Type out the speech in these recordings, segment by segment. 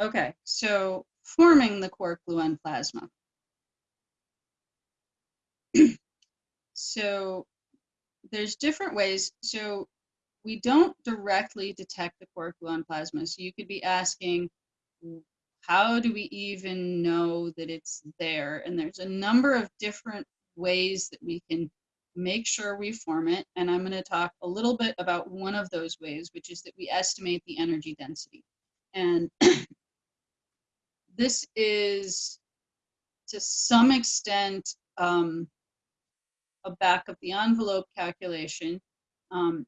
Okay, so forming the quark gluon plasma. so there's different ways. So we don't directly detect the quark gluon plasma. So you could be asking, how do we even know that it's there? And there's a number of different ways that we can make sure we form it. And I'm going to talk a little bit about one of those ways, which is that we estimate the energy density. And this is to some extent um, a back of the envelope calculation. Um,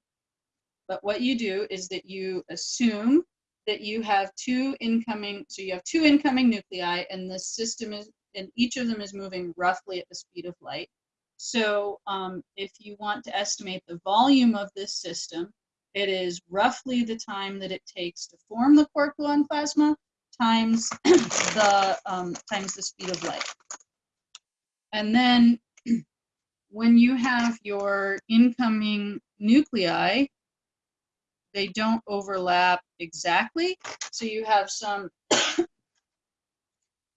but what you do is that you assume that you have two incoming, so you have two incoming nuclei and the system is, and each of them is moving roughly at the speed of light. So um, if you want to estimate the volume of this system, it is roughly the time that it takes to form the quark gluon plasma times the um, times the speed of light. And then when you have your incoming nuclei, they don't overlap exactly. So you have some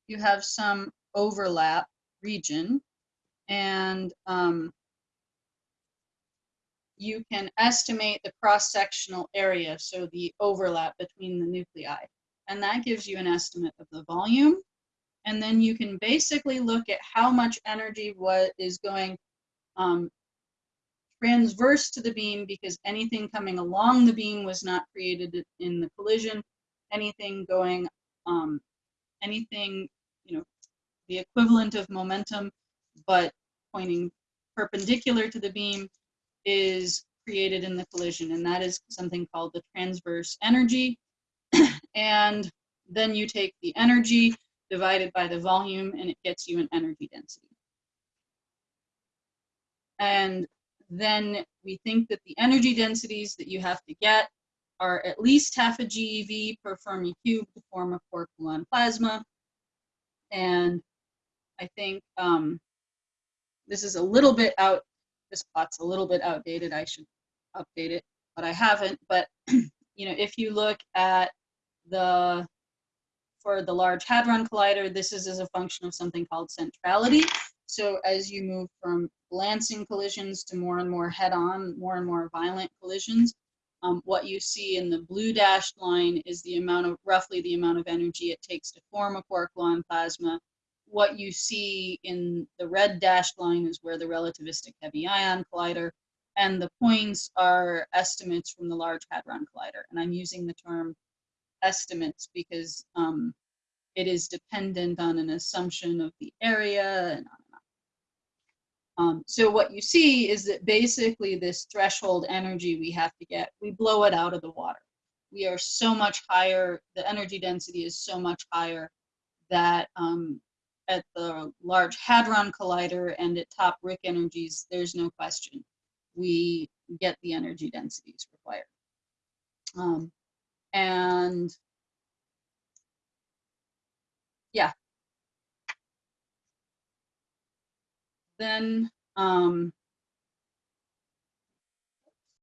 you have some overlap region and um, you can estimate the cross-sectional area, so the overlap between the nuclei. And that gives you an estimate of the volume. And then you can basically look at how much energy what is going um, transverse to the beam because anything coming along the beam was not created in the collision. Anything going, um, anything, you know, the equivalent of momentum, but pointing perpendicular to the beam is created in the collision. And that is something called the transverse energy. and then you take the energy divided by the volume and it gets you an energy density. And then we think that the energy densities that you have to get are at least half a GeV per Fermi cube to form a quark gluon plasma. And I think um, this is a little bit out, this plot's a little bit outdated. I should update it, but I haven't. But, you know, if you look at the, for the Large Hadron Collider, this is as a function of something called centrality. So as you move from glancing collisions to more and more head-on, more and more violent collisions, um, what you see in the blue dashed line is the amount of, roughly the amount of energy it takes to form a quark gluon plasma. What you see in the red dashed line is where the relativistic heavy ion collider, and the points are estimates from the Large Hadron Collider. And I'm using the term estimates because um, it is dependent on an assumption of the area and on um, so what you see is that basically this threshold energy we have to get, we blow it out of the water. We are so much higher, the energy density is so much higher that um, at the Large Hadron Collider and at top RHIC energies, there's no question. We get the energy densities required. Um, and yeah, then um,